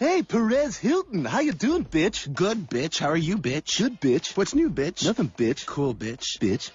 Hey, Perez Hilton. How you doing, bitch? Good, bitch. How are you, bitch? Good, bitch. What's new, bitch? Nothing, bitch. Cool, bitch. Bitch.